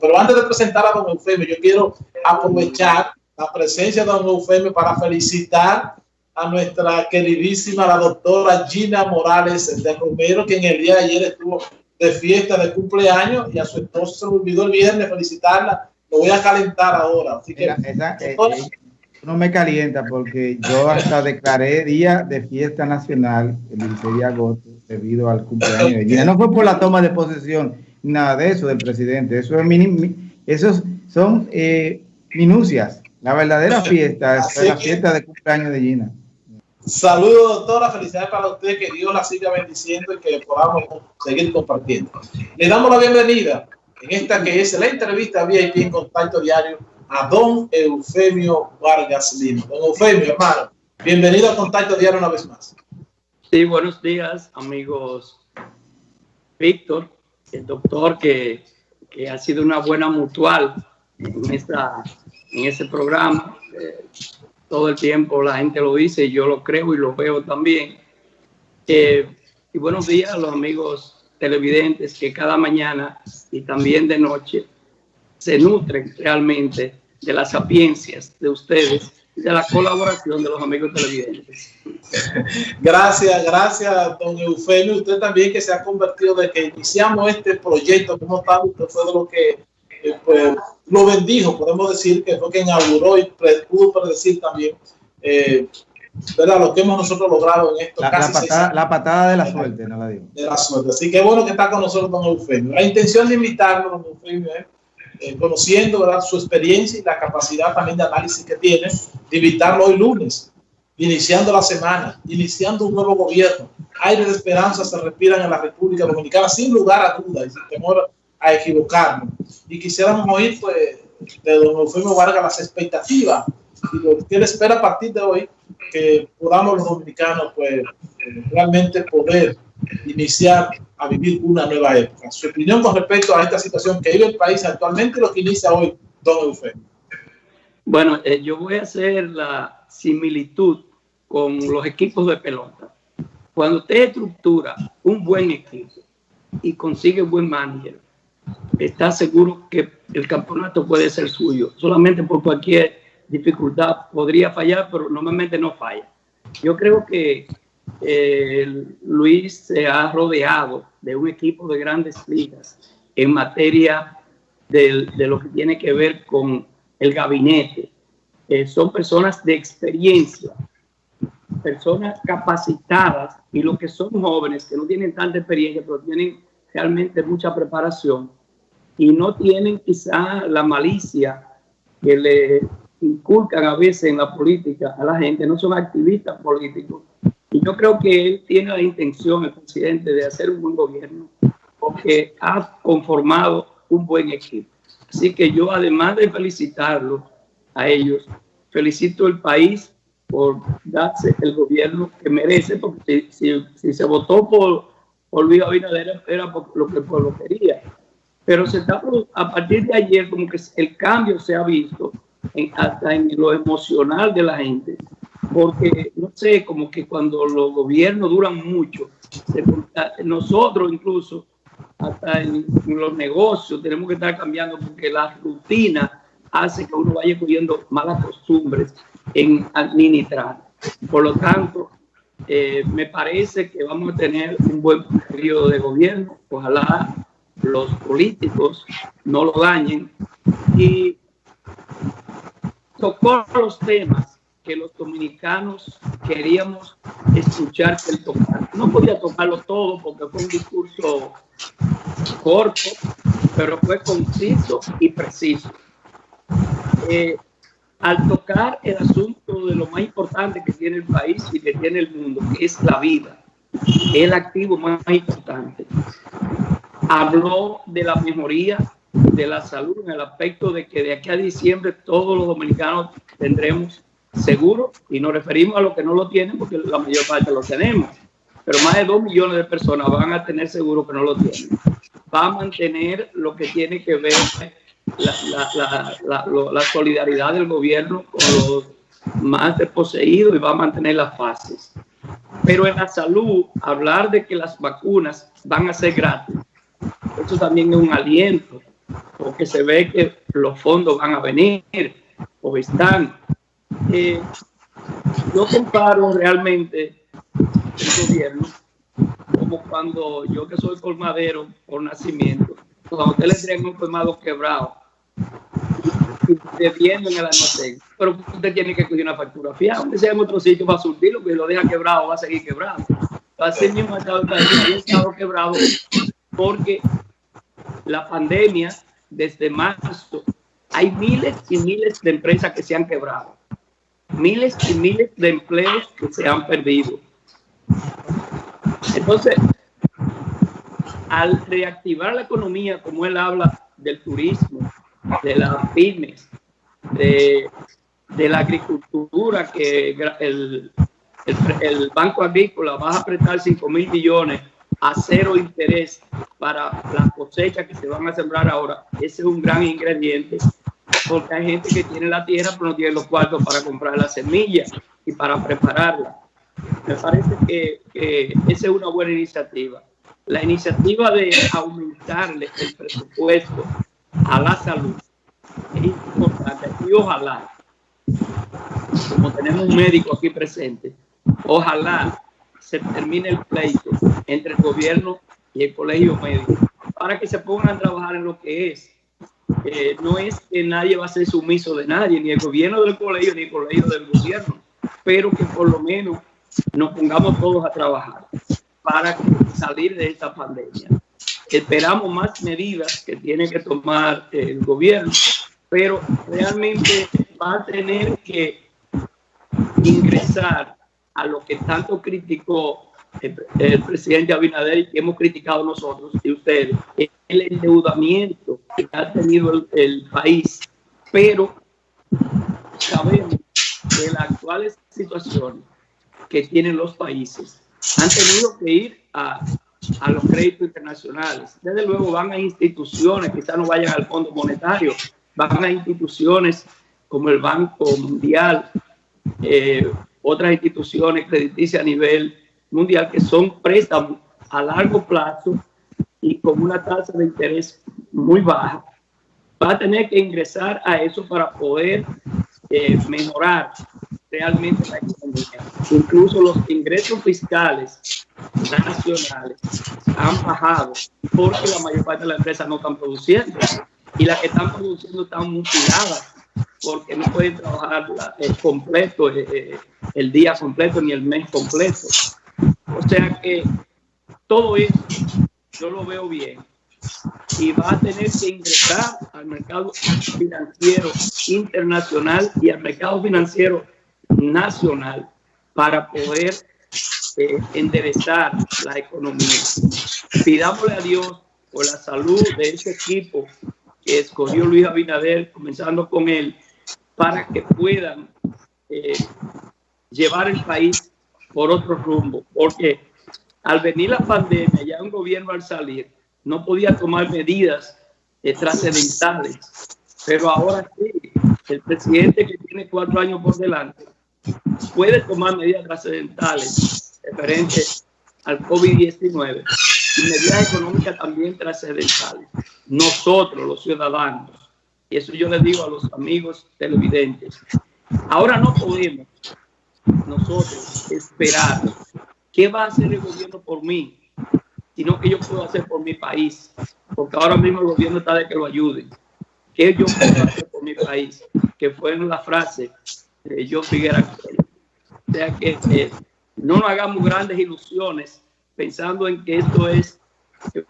Pero antes de presentar a don Eufemio, yo quiero aprovechar la presencia de don Eufemio para felicitar a nuestra queridísima, la doctora Gina Morales de Romero, que en el día de ayer estuvo de fiesta de cumpleaños y a su esposo se olvidó el viernes felicitarla. Lo voy a calentar ahora. Así que, eh, eh, no me calienta porque yo hasta declaré día de fiesta nacional el 16 de agosto debido al cumpleaños de Gina. No fue por la toma de posesión, nada de eso del presidente. Eso es esos son eh, minucias. La verdadera fiesta es la fiesta de cumpleaños de Gina. Saludos, doctora. Felicidades para usted. Que Dios la siga bendiciendo y que podamos seguir compartiendo. Le damos la bienvenida en esta que es la entrevista VIP en Contacto Diario a don Eufemio Vargas Lima. Don Eufemio, hermano, bienvenido a Contacto Diario una vez más. Sí, buenos días, amigos. Víctor, el doctor que, que ha sido una buena mutual en, esta, en este programa. Eh, todo el tiempo la gente lo dice y yo lo creo y lo veo también. Eh, y buenos días a los amigos televidentes que cada mañana y también de noche se nutren realmente de las sapiencias de ustedes y de la colaboración de los amigos televidentes. Gracias, gracias, don Eufemio. Usted también que se ha convertido de que iniciamos este proyecto como tal, usted fue de lo que eh, pues, lo bendijo, podemos decir que fue quien inauguró y pudo predecir también eh, lo que hemos nosotros logrado en esto. La, patada, la patada, de la suerte, no la digo. De la suerte. Así que bueno que está con nosotros don Eufemio. La intención de invitarlo, don Eufemio, es eh, conociendo ¿verdad? su experiencia y la capacidad también de análisis que tiene, de invitarlo hoy lunes, iniciando la semana, iniciando un nuevo gobierno. Aire de esperanza se respiran en la República Dominicana sin lugar a dudas y sin temor a equivocarnos. Y quisiéramos oír pues, de don Eufemio Vargas las expectativas y lo que él espera a partir de hoy, que podamos los dominicanos pues, eh, realmente poder iniciar a vivir una nueva época. Su opinión con respecto a esta situación que vive el país actualmente lo que inicia hoy, don Eufemio. Bueno, eh, yo voy a hacer la similitud con los equipos de pelota. Cuando usted estructura un buen equipo y consigue un buen manager, está seguro que el campeonato puede ser suyo. Solamente por cualquier dificultad podría fallar, pero normalmente no falla. Yo creo que eh, Luis se ha rodeado de un equipo de grandes ligas en materia de, lo que tiene que ver con el gabinete. Eh, son personas de experiencia, personas capacitadas y los que son jóvenes, que no tienen tanta experiencia, pero tienen realmente mucha preparación y no tienen quizá la malicia que le inculcan a veces en la política a la gente, no son activistas políticos. Y yo creo que él tiene la intención, el presidente, de hacer un buen gobierno, porque ha conformado un buen equipo. Así que yo, además de felicitarlo a ellos, felicito al país por darse el gobierno que merece, porque si, se votó por, por Luis Abinader era por lo que el pueblo quería. Pero se está, a partir de ayer como que el cambio se ha visto hasta en lo emocional de la gente, porque no sé, como que cuando los gobiernos duran mucho, nosotros incluso, hasta en, los negocios, tenemos que estar cambiando porque la rutina hace que uno vaya cogiendo malas costumbres en administrar. Por lo tanto, eh, me parece que vamos a tener un buen periodo de gobierno. Ojalá los políticos no lo dañen y tocó los temas que los dominicanos queríamos escuchar que él tocar. No podía tocarlo todo porque fue un discurso corto, pero fue conciso y preciso. Eh, al tocar el asunto de lo más importante que tiene el país y que tiene el mundo, que es la vida, el activo más importante, habló de la mejoría de la salud en el aspecto de que de aquí a diciembre todos los dominicanos tendremos seguro y nos referimos a los que no lo tienen porque la mayor parte lo tenemos. Pero más de dos millones de personas van a tener seguro que no lo tienen. Va a mantener lo que tiene que ver la, la, la, solidaridad del gobierno con los más desposeídos y va a mantener las fases. Pero en la salud, hablar de que las vacunas van a ser gratis, eso también es un aliento porque se ve que los fondos van a venir o están. Yo comparo realmente el gobierno como cuando yo que soy colmadero por nacimiento, cuando usted le entrega un colmado quebrado debiendo en el almacén, pero usted tiene que coger una factura fiada, donde sea en otro sitio va a surtirlo, que lo deja quebrado, va a seguir quebrado. Así mismo ha estado, ha estado quebrado porque la pandemia, desde marzo, hay miles y miles de empresas que se han quebrado, miles y miles de empleos que se han perdido. Entonces, al reactivar la economía, como él habla del turismo, de las pymes, de, la agricultura, que el, el, Banco Agrícola va a prestar 5 mil millones a cero interés para las cosechas que se van a sembrar ahora. Ese es un gran ingrediente, porque hay gente que tiene la tierra, pero no tiene los cuartos para comprar la semilla y para prepararla. Me parece que, esa es una buena iniciativa. La iniciativa de aumentarle el presupuesto a la salud es importante y ojalá, como tenemos un médico aquí presente, ojalá se termine el pleito entre el gobierno y el colegio médico para que se pongan a trabajar en lo que es. Eh, no es que nadie va a ser sumiso de nadie, ni el gobierno del colegio, ni el colegio del gobierno, pero que por lo menos nos pongamos todos a trabajar para salir de esta pandemia. Esperamos más medidas que tiene que tomar el gobierno, pero realmente va a tener que ingresar a lo que tanto criticó el, presidente Abinader que hemos criticado nosotros y ustedes, el endeudamiento que ha tenido el, el país, pero sabemos que las actuales situaciones que tienen los países han tenido que ir a, a los créditos internacionales. Desde luego van a instituciones, quizás no vayan al Fondo Monetario, van a instituciones como el Banco Mundial, eh, otras instituciones crediticias a nivel mundial que son préstamos a largo plazo y con una tasa de interés muy baja. Va a tener que ingresar a eso para poder eh, mejorar realmente la economía. Incluso los ingresos fiscales nacionales han bajado porque la mayor parte de las empresas no están produciendo y las que están produciendo están mutiladas porque no pueden trabajar el completo, eh, eh, el día completo ni el mes completo. O sea que todo eso yo lo veo bien y va a tener que ingresar al mercado financiero internacional y al mercado financiero nacional para poder eh, enderezar la economía. Pidámosle a Dios por la salud de ese equipo que escogió Luis Abinader, comenzando con él, para que puedan eh, llevar el país por otro rumbo. Porque al venir la pandemia, ya un gobierno al salir, no podía tomar medidas eh, trascendentales. Pero ahora sí, el presidente que tiene cuatro años por delante puede tomar medidas trascendentales referentes al COVID-19 y medidas económicas también trascendentales. Nosotros, los ciudadanos, y eso yo les digo a los amigos televidentes, ahora no podemos nosotros esperar qué va a hacer el gobierno por mí, sino que yo puedo hacer por mi país, porque ahora mismo el gobierno está de que lo ayuden. ¿Qué yo puedo hacer por mi país? Que fue en la frase de yo Figuera. O sea que eh, no nos hagamos grandes ilusiones pensando en que esto es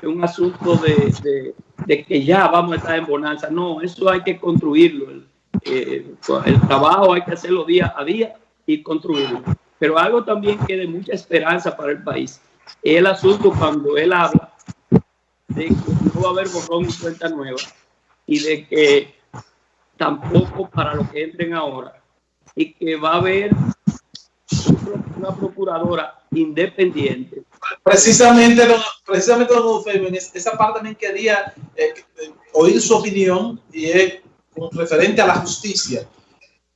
un asunto de, que ya vamos a estar en bonanza. No, eso hay que construirlo. El, eh, el trabajo hay que hacerlo día a día y construirlo. Pero algo también que de mucha esperanza para el país es el asunto cuando él habla de que no va a haber borrón y cuenta nueva y de que tampoco para los que entren ahora y que va a haber una procuradora independiente. Precisamente, precisamente esa parte también quería eh, oír su opinión y es referente a la justicia.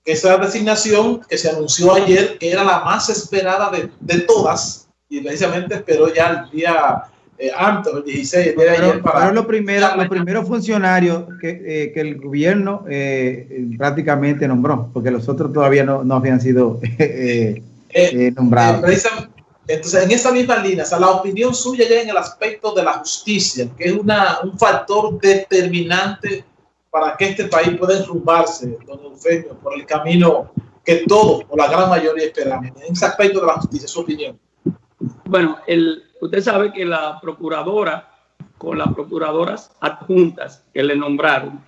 Esa designación que se anunció ayer, que era la más esperada de, de todas, y precisamente esperó ya el día eh, antes, el 16, el día de ayer, para... Pero los primeros, los primeros funcionarios que, eh, que el gobierno eh, prácticamente nombró, porque los otros todavía no, no habían sido nombrados. entonces, en esa misma línea, o sea, la opinión suya ya en el aspecto de la justicia, que es una, un factor determinante para que este país pueda enrumbarse, don Eufemio, por el camino que todos, o la gran mayoría, esperamos. En ese aspecto de la justicia, su opinión. Bueno, usted sabe que la procuradora, con las procuradoras adjuntas que le nombraron,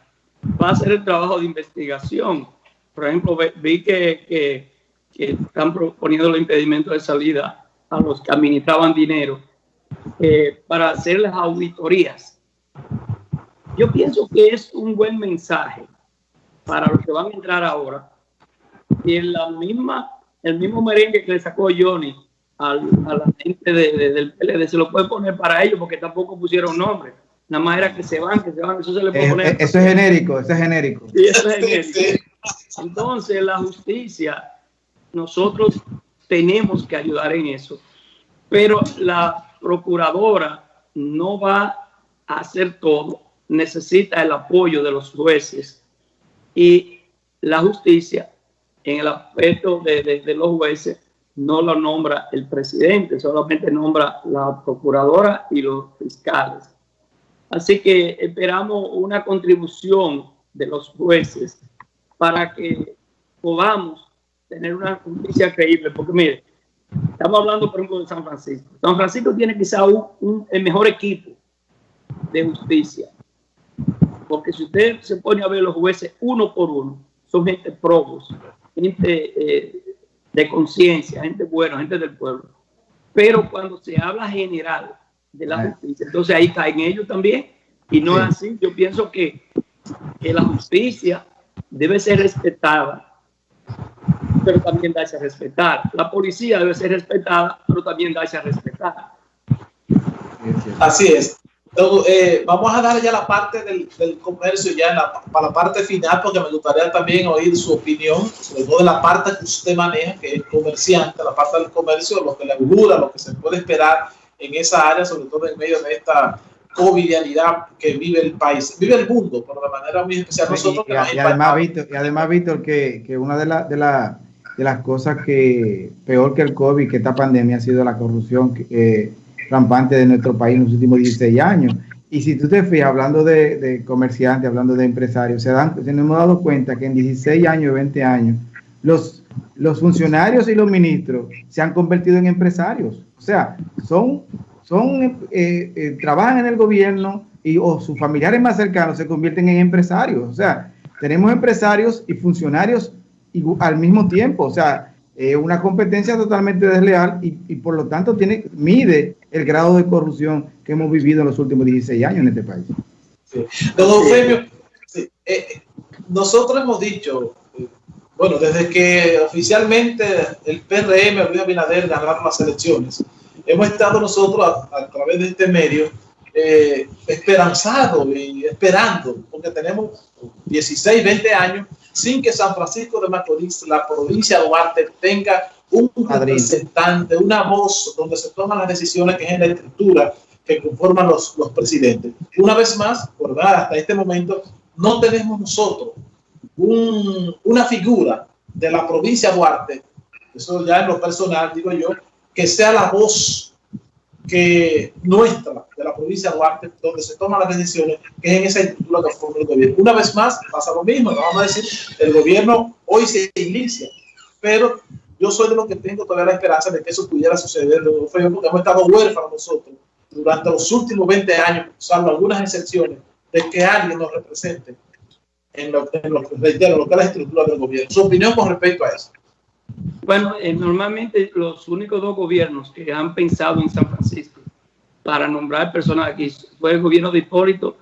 va a hacer el trabajo de investigación. Por ejemplo, vi que, están proponiendo el impedimento de salida a los que administraban dinero eh, para hacer las auditorías. Yo pienso que es un buen mensaje para los que van a entrar ahora. Y en la misma, el mismo merengue que le sacó Johnny a la gente del PLD, se lo puede poner para ellos porque tampoco pusieron nombre. Nada más era que se van, que se van, eso se le puede poner. Eh, eso es genérico, eso es genérico. Sí, eso es genérico. Entonces, la justicia, nosotros tenemos que ayudar en eso, pero la procuradora no va a hacer todo, necesita el apoyo de los jueces y la justicia en el aspecto de, de los jueces no lo nombra el presidente, solamente nombra la procuradora y los fiscales. Así que esperamos una contribución de los jueces para que podamos tener una justicia creíble, porque mire, estamos hablando por ejemplo de San Francisco. San Francisco tiene quizá un, el mejor equipo de justicia, porque si usted se pone a ver los jueces uno por uno, son gente probos, gente eh, de conciencia, gente buena, gente del pueblo. Pero cuando se habla general de la justicia, entonces ahí caen ellos también. Y no es así. Yo pienso que, que la justicia debe ser respetada, pero también darse a respetar. La policía debe ser respetada, pero también darse a respetar. Así es. Eh, vamos a dar ya la parte del, comercio, ya para la parte final, porque me gustaría también oír su opinión, sobre todo de la parte que usted maneja, que es comerciante, la parte del comercio, lo que le augura, lo que se puede esperar en esa área, sobre todo en medio de esta covidianidad que vive el país, vive el mundo, pero de manera muy especial nosotros. Y, y, además, Víctor, y además, Víctor, que, que una de, de, de, las cosas que peor que el COVID, que esta pandemia ha sido la corrupción. Que, eh, rampante de nuestro país en los últimos 16 años. Y si tú te fijas, hablando de, comerciantes, hablando de empresarios, se, dan, se nos hemos dado cuenta que en 16 años, 20 años, los, los funcionarios y los ministros se han convertido en empresarios. O sea, son, son eh, eh, trabajan en el gobierno y o sus familiares más cercanos se convierten en empresarios. O sea, tenemos empresarios y funcionarios al mismo tiempo. O sea, eh, una competencia totalmente desleal y, y, por lo tanto tiene, mide el grado de corrupción que hemos vivido en los últimos 16 años en este país. Sí. Don Eufemio, sí. eh, nosotros hemos dicho, bueno, desde que oficialmente el PRM, Luis Abinader, ganaron las elecciones, hemos estado nosotros a, a través de este medio eh, esperanzados y esperando, porque tenemos 16, 20 años sin que San Francisco de Macorís, la provincia de Duarte, tenga un representante, una voz donde se toman las decisiones que es en la estructura que conforman los, los presidentes. Una vez más, por hasta este momento, no tenemos nosotros un, una figura de la provincia de Duarte, eso ya en lo personal digo yo, que sea la voz que nuestra, de la provincia de Duarte, donde se toman las decisiones, que es en esa estructura que forma el gobierno. Una vez más, pasa lo mismo, no vamos a decir, el gobierno hoy se inicia, pero yo soy de los que tengo todavía la esperanza de que eso pudiera suceder, porque hemos estado huérfanos nosotros durante los últimos 20 años, salvo algunas excepciones, de que alguien nos represente en lo, en lo, lo que es la estructura del gobierno. Su opinión con respecto a eso. Bueno, eh, normalmente los únicos dos gobiernos que han pensado en San Francisco para nombrar personas aquí fue el gobierno de Hipólito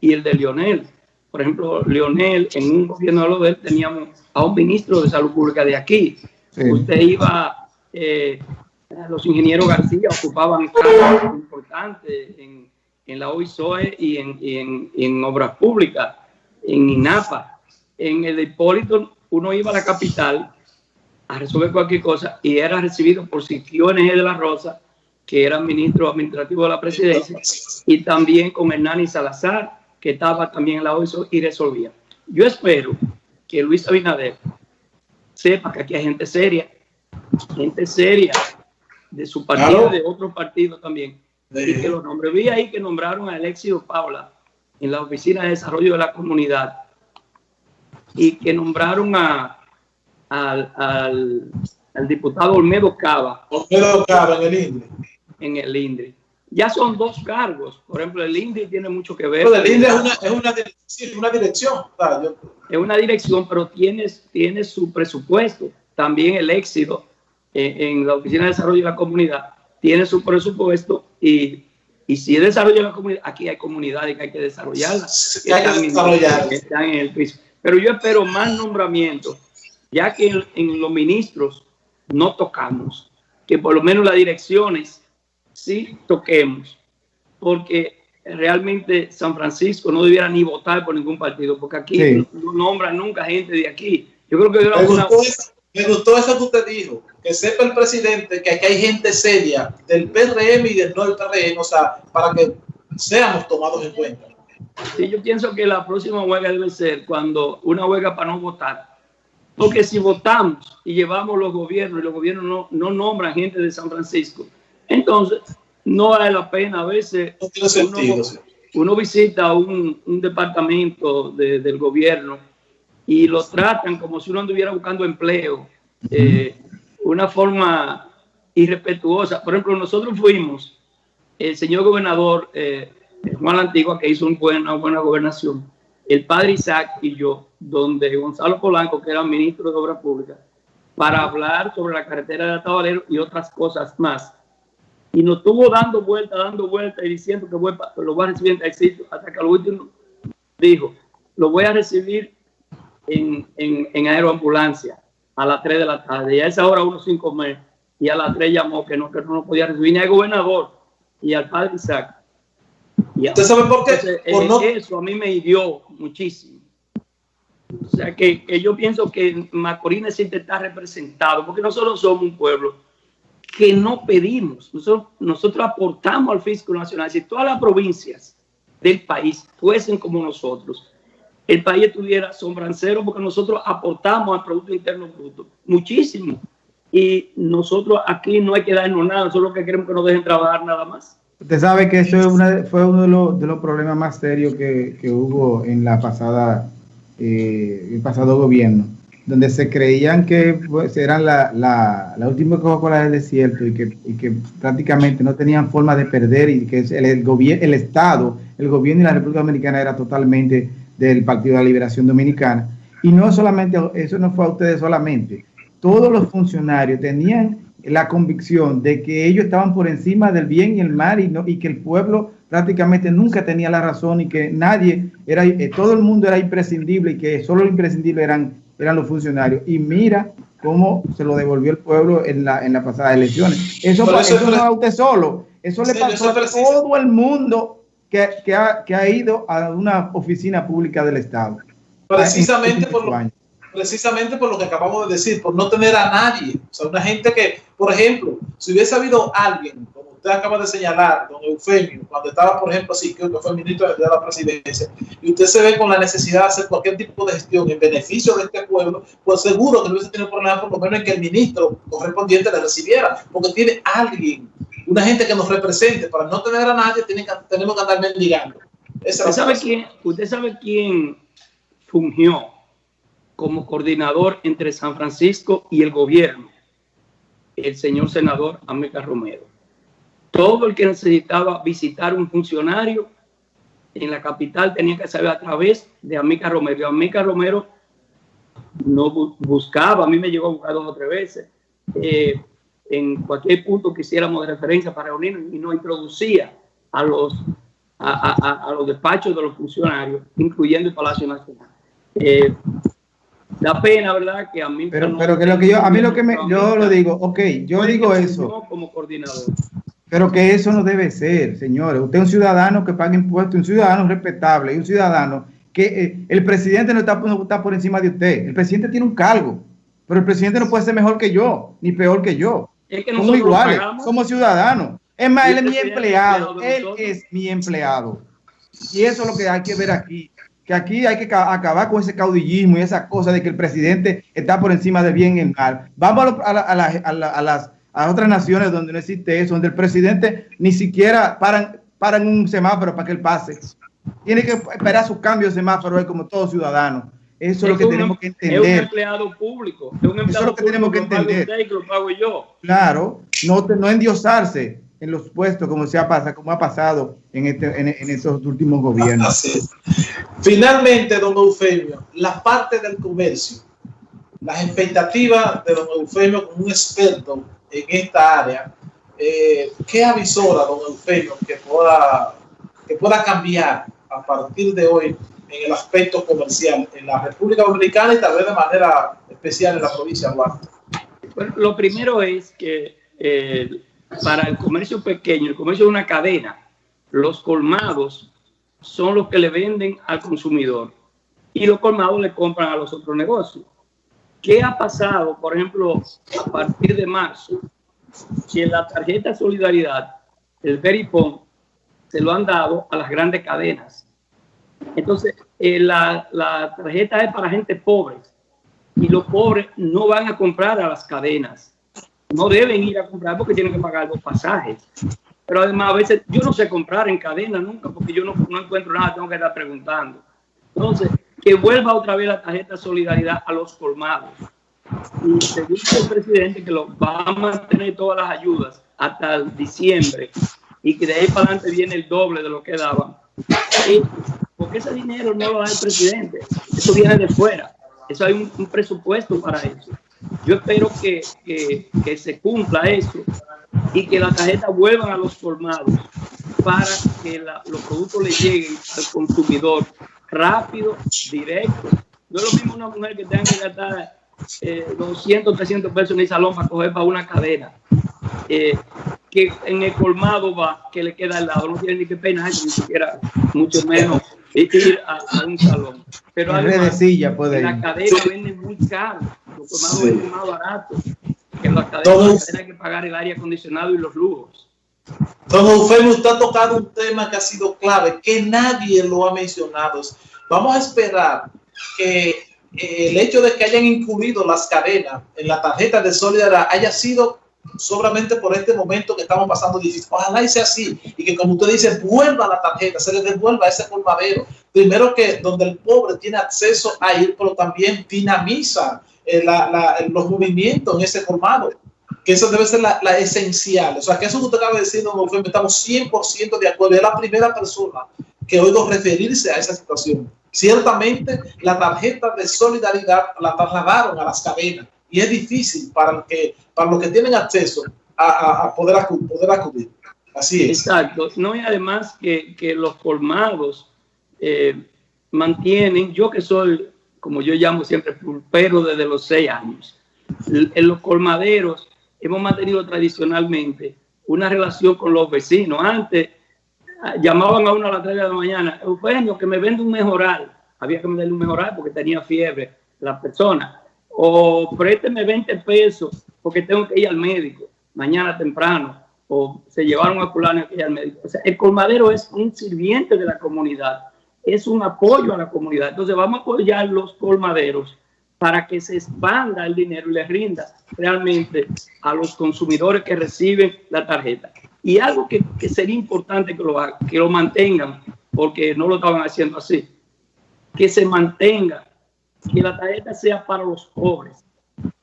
y el de Lionel. Por ejemplo, Lionel, en un gobierno de él teníamos a un ministro de salud pública de aquí. Usted iba, eh, los ingenieros García ocupaban cargos importantes en, en, la OISOE y en, en, en obras públicas, en INAPA. En el de Hipólito, uno iba a la capital a resolver cualquier cosa y era recibido por Siquio de la Rosa que era ministro administrativo de la presidencia, y también con Hernani Salazar, que estaba también en la OESO y resolvía. Yo espero que Luis Abinader sepa que aquí hay gente seria, gente seria de su partido, de otro partido también, y que los nombres. Vi ahí que nombraron a Alexio Paula en la Oficina de Desarrollo de la Comunidad y que nombraron a, al, al, diputado Olmedo Cava. Olmedo Cava en el INDRI. En el INDRI. Ya son dos cargos. Por ejemplo, el INDRI tiene mucho que ver. Pero el INDRI es una, es una, dirección. Es una dirección, pero tiene, tiene su presupuesto. También el éxito en, la Oficina de Desarrollo de la Comunidad tiene su presupuesto y, y si es desarrollo de la comunidad, aquí hay comunidades que hay que desarrollarlas. que hay que están en el piso. Pero yo espero más nombramientos, ya que en, los ministros no tocamos, que por lo menos las direcciones sí toquemos, porque realmente San Francisco no debiera ni votar por ningún partido, porque aquí no, nombran nunca gente de aquí. Yo creo que me, gustó eso, me gustó eso que usted dijo, que sepa el presidente que aquí hay gente seria del PRM y del no del PRM, o sea, para que seamos tomados en cuenta. Sí, yo pienso que la próxima huelga debe ser cuando una huelga para no votar. Porque si votamos y llevamos los gobiernos y los gobiernos no, no nombran gente de San Francisco, entonces no vale la pena. A veces uno, visita un, un departamento del gobierno y lo tratan como si uno anduviera buscando empleo. Eh, una forma irrespetuosa. Por ejemplo, nosotros fuimos, el señor gobernador eh, Juan Antigua, que hizo una buena gobernación, el padre Isaac y yo, donde Gonzalo Polanco, que era ministro de Obras Públicas, para hablar sobre la carretera de Atabalero y otras cosas más. Y nos estuvo dando vuelta, dando vuelta y diciendo que lo voy a recibir en taxi, hasta que al último dijo, lo voy a recibir en, en, en, aeroambulancia a las 3 de la tarde. Y a esa hora uno sin comer. Y a las 3 llamó que no, que no podía recibir ni al gobernador y al padre Isaac. ¿Usted sabe por qué? Eso a mí me hirió muchísimo. O sea que, yo pienso que Macorís necesita estar representado, porque nosotros somos un pueblo que no pedimos, nosotros, nosotros aportamos al fisco nacional. Si todas las provincias del país fuesen como nosotros, el país estuviera sombrancero porque nosotros aportamos al Producto Interno Bruto muchísimo. Y nosotros aquí no hay que darnos nada, nosotros lo que queremos que nos dejen trabajar nada más. Usted sabe que eso fue uno de los, de los, problemas más serios que, que hubo en la pasada, eh, el pasado gobierno, donde se creían que pues, eran la, la, la última Coca-Cola del desierto y que, y que prácticamente no tenían forma de perder y que el, el, el Estado, el gobierno y la República Dominicana era totalmente del Partido de la Liberación Dominicana. Y no solamente, eso no fue a ustedes solamente, todos los funcionarios tenían la convicción de que ellos estaban por encima del bien y el mal y, no, y que el pueblo prácticamente nunca tenía la razón y que nadie era, eh, todo el mundo era imprescindible y que solo lo imprescindible eran, eran los funcionarios. Y mira cómo se lo devolvió el pueblo en la, en la pasada elecciones. Eso, eso, no a usted solo, eso le pasó a todo el mundo que, que, ha, que ha ido a una oficina pública del Estado. Precisamente por lo, precisamente por lo que acabamos de decir, por no tener a nadie. O sea, una gente que, por ejemplo, si hubiese habido alguien, como usted acaba de señalar, don Eufemio, cuando estaba, por ejemplo, así, que fue ministro de la presidencia, y usted se ve con la necesidad de hacer cualquier tipo de gestión en beneficio de este pueblo, pues seguro que no hubiese tenido problema, por lo menos en que el ministro correspondiente le recibiera, porque tiene alguien, una gente que nos represente. Para no tener a nadie, que, tenemos que andar mendigando. ¿Usted sabe, quién, ¿Usted sabe quién fungió como coordinador entre San Francisco y el gobierno, el señor senador América Romero. Todo el que necesitaba visitar un funcionario en la capital tenía que saber a través de Amica Romero. Amica Romero no buscaba, a mí me llegó a buscar dos o tres veces, eh, en cualquier punto que hiciéramos de referencia para reunirnos y nos introducía a los, a, los despachos de los funcionarios, incluyendo el Palacio Nacional. Eh, Da pena, ¿verdad? Que a mí... Pero, pero que lo que yo, a mí lo que me, yo lo digo, ok, yo digo eso. Como coordinador. Pero que eso no debe ser, señores. Usted es un ciudadano que paga impuestos, un ciudadano respetable, y un ciudadano que eh, el presidente no está, no está por encima de usted. El presidente tiene un cargo, pero el presidente no puede ser mejor que yo, ni peor que yo. Es que somos iguales, somos ciudadanos. Es más, él es mi empleado, él es mi empleado. Y eso es lo que hay que ver aquí, que aquí hay que acabar con ese caudillismo y esa cosa de que el presidente está por encima del bien y el mal. Vamos a, a, a, las a otras naciones donde no existe eso, donde el presidente ni siquiera paran, paran un semáforo para que él pase. Tiene que esperar su cambio de semáforo como todo ciudadano. Eso es, lo que tenemos que entender. Es un empleado público. Es un empleado Eso es lo que tenemos que entender. lo yo. Claro, no, no endiosarse en los puestos como, se ha, pasado, como ha pasado en, este, en, en estos últimos gobiernos. Finalmente, don Eufemio, la parte del comercio, las expectativas de don Eufemio como un experto en esta área, eh, ¿qué avisora don Eufemio que pueda, que pueda cambiar a partir de hoy en el aspecto comercial en la República Dominicana y tal vez de manera especial en la provincia de Duarte? Bueno, lo primero es que eh, para el comercio pequeño, el comercio de una cadena, los colmados son los que le venden al consumidor y los colmados le compran a los otros negocios. ¿Qué ha pasado, por ejemplo, a partir de marzo? Que la tarjeta Solidaridad, el Veripon, se lo han dado a las grandes cadenas. Entonces, eh, la tarjeta es para gente pobre y los pobres no van a comprar a las cadenas no deben ir a comprar porque tienen que pagar los pasajes. Pero además a veces yo no sé comprar en cadena nunca porque yo no, no encuentro nada, tengo que estar preguntando. Entonces, que vuelva otra vez la tarjeta solidaridad a los colmados. Y se el presidente que lo va a mantener todas las ayudas hasta diciembre y que de ahí para adelante viene el doble de lo que daban. porque ese dinero no lo da el presidente, eso viene de fuera. Eso hay un presupuesto para eso. Yo espero que, que, se cumpla eso y que las tarjetas vuelvan a los formados para que los productos le lleguen al consumidor rápido, directo. No es lo mismo una mujer que tenga que gastar eh, 200, 300 pesos en el salón para coger para una cadena. Eh, que en el colmado va, que le queda al lado, no tiene ni que pena, ni siquiera, mucho menos ir a, un salón. Pero además, puede la cadena vende muy caro, los colmados venden más barato, que las cadenas tienen que pagar el aire acondicionado y los lujos. Don Eufemio, usted ha tocado un tema que ha sido clave, que nadie lo ha mencionado. Vamos a esperar que eh, el hecho de que hayan incluido las cadenas en la tarjeta de solidaridad haya sido solamente por este momento que estamos pasando difícil. Ojalá y sea así y que como usted dice, vuelva la tarjeta, se le devuelva ese colmadero. Primero que donde el pobre tiene acceso a ir, pero también dinamiza eh, los movimientos en ese colmado. Que eso debe ser la, esencial. O sea, que eso que usted acaba de decir, don estamos 100% de acuerdo. Es la primera persona que oigo referirse a esa situación. Ciertamente, la tarjeta de solidaridad la trasladaron a las cadenas y es difícil para, que, para los que tienen acceso a, poder, acudir, poder, acudir, Así es. Exacto. No, y además que, que los colmados eh, mantienen, yo que soy, como yo llamo siempre, pulpero desde los seis años, en los colmaderos hemos mantenido tradicionalmente una relación con los vecinos. Antes ah, llamaban a uno a las 3 de la mañana, Eugenio, que me vende un mejoral. Había que venderle un mejoral porque tenía fiebre la persona o présteme 20 pesos porque tengo que ir al médico mañana temprano, o se llevaron a fulano al médico. O sea, el colmadero es un sirviente de la comunidad, es un apoyo a la comunidad. Entonces vamos a apoyar los colmaderos para que se expanda el dinero y le rinda realmente a los consumidores que reciben la tarjeta. Y algo que, que sería importante que lo, que lo mantengan, porque no lo estaban haciendo así, que se mantenga que la tarjeta sea para los pobres,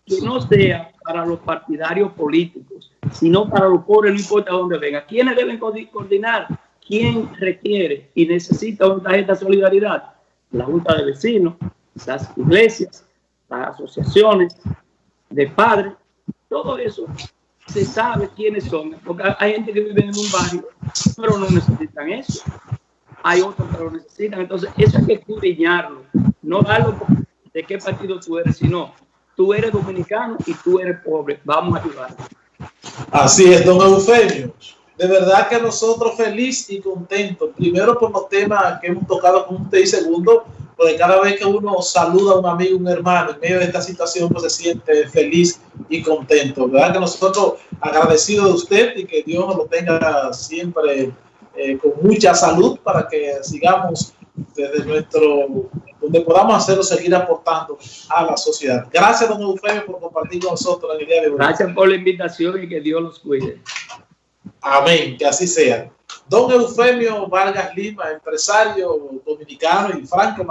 que no sea para los partidarios políticos, sino para los pobres, no importa dónde venga. ¿Quiénes deben coordinar? ¿Quién requiere y necesita una tarjeta de solidaridad? La Junta de Vecinos, las iglesias, las asociaciones de padres, todo eso se sabe quiénes son, porque hay gente que vive en un barrio, pero no necesitan eso. Hay otros que lo necesitan, entonces eso hay que escudriñarlo, no darlo de qué partido tú eres, sino tú eres dominicano y tú eres pobre. Vamos a ayudar. Así es, don Eufemio. De verdad que nosotros feliz y contentos. Primero por los temas que hemos tocado con usted y segundo, porque cada vez que uno saluda a un amigo, un hermano en medio de esta situación, pues se siente feliz y contentos. ¿Verdad que nosotros agradecidos de usted y que Dios lo tenga siempre eh, con mucha salud para que sigamos desde nuestro, donde podamos hacerlo, seguir aportando a la sociedad. Gracias, don Eufemio, por compartir con nosotros en el día de hoy. Gracias por la invitación y que Dios los cuide. Amén, que así sea. Don Eufemio Vargas Lima, empresario dominicano y franco